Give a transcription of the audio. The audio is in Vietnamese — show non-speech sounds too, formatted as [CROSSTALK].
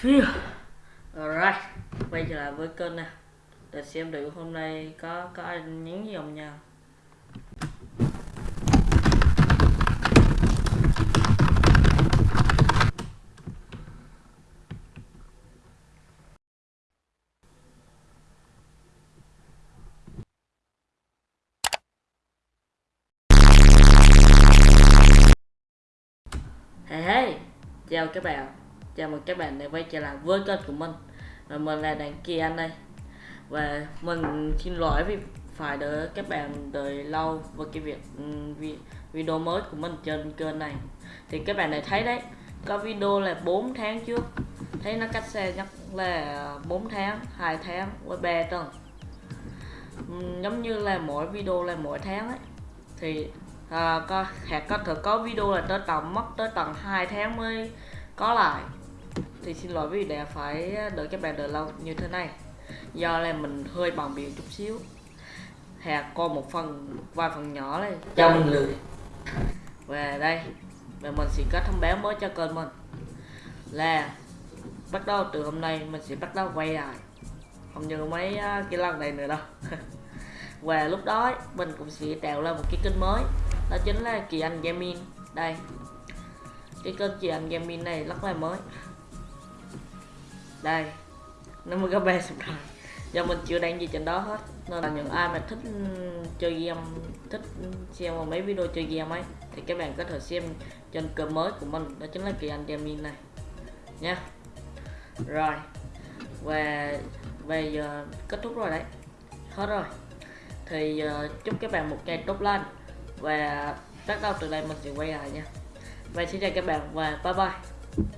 Phew. Alright, quay trở lại với kênh nè. Để xem thử hôm nay có có ai nhắn gì không nha Hey hey, chào các bạn. Chào mừng các bạn đã quay trở lại với kênh của mình. Và mình là Đàn Kỳ Anh đây. Và mình xin lỗi vì phải đợi các bạn đợi lâu với cái việc ừ, video mới của mình trên kênh này. Thì các bạn đã thấy đấy Có video là 4 tháng trước. Thấy nó cách xe nhất là 4 tháng, 2 tháng với 3 tuần. Ừ, giống như là mỗi video là mỗi tháng ấy. Thì à, có hạt có thể có video là tới tầm mất tới tầm 2 tháng mới có lại thì xin lỗi vì đã phải đợi các bạn đợi lâu như thế này. Do là mình hơi bận biểu chút xíu. Hạt còn một phần vài phần nhỏ này. Cho mình lười. Và đây và mình sẽ có thông báo mới cho kênh mình. Là bắt đầu từ hôm nay mình sẽ bắt đầu quay lại. Không như mấy à, cái lần này nữa đâu. [LAUGHS] Và lúc đó mình cũng sẽ tạo ra một cái kênh mới. Đó chính là kỳ anh gaming. Đây. Cái kênh kỳ anh gaming này rất là mới đây nó mới có ba rồi. Do mình chưa đăng gì trên đó hết nên là những ai mà thích ừ, chơi game thích xem mấy video chơi game ấy thì các bạn có thể xem trên kênh mới của mình đó chính là kỳ anh gaming này. Nha. Rồi và bây giờ kết thúc rồi đấy. Hết rồi. Thì uh, chúc các bạn một ngày tốt lành và bắt đầu từ đây mình sẽ quay lại nha. Và xin chào các bạn và bye bye.